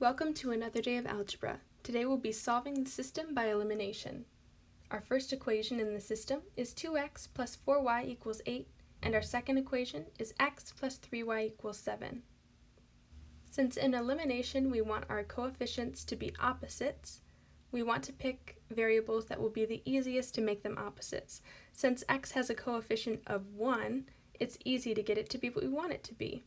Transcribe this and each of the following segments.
Welcome to another day of algebra. Today we'll be solving the system by elimination. Our first equation in the system is 2x plus 4y equals 8, and our second equation is x plus 3y equals 7. Since in elimination we want our coefficients to be opposites, we want to pick variables that will be the easiest to make them opposites. Since x has a coefficient of 1, it's easy to get it to be what we want it to be.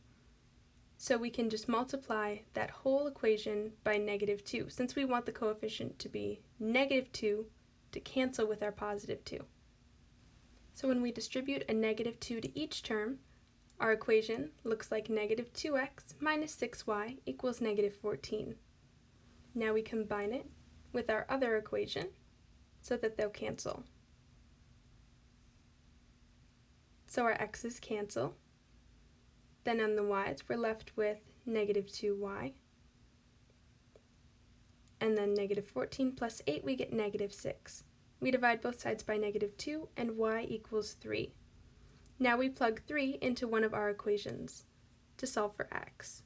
So we can just multiply that whole equation by negative 2, since we want the coefficient to be negative 2 to cancel with our positive 2. So when we distribute a negative 2 to each term, our equation looks like negative 2x minus 6y equals negative 14. Now we combine it with our other equation so that they'll cancel. So our x's cancel, then on the y's, we're left with negative 2y. And then negative 14 plus 8, we get negative 6. We divide both sides by negative 2, and y equals 3. Now we plug 3 into one of our equations to solve for x.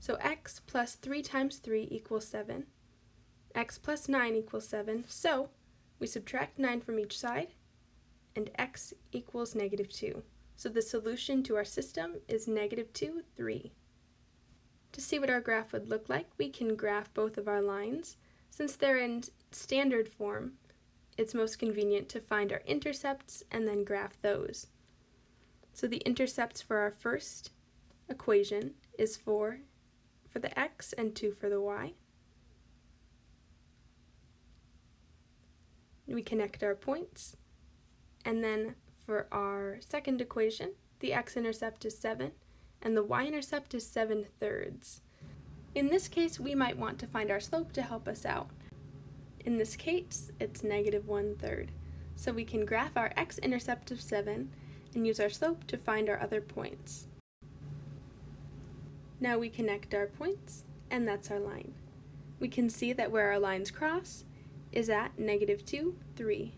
So x plus 3 times 3 equals 7. x plus 9 equals 7. So we subtract 9 from each side, and x equals negative 2. So the solution to our system is negative 2, 3. To see what our graph would look like, we can graph both of our lines. Since they're in standard form, it's most convenient to find our intercepts and then graph those. So the intercepts for our first equation is 4 for the x and 2 for the y. We connect our points, and then for our second equation, the x-intercept is 7, and the y-intercept is 7 thirds. In this case, we might want to find our slope to help us out. In this case, it's negative 1 third. So we can graph our x-intercept of 7 and use our slope to find our other points. Now we connect our points, and that's our line. We can see that where our lines cross is at negative 2, 3.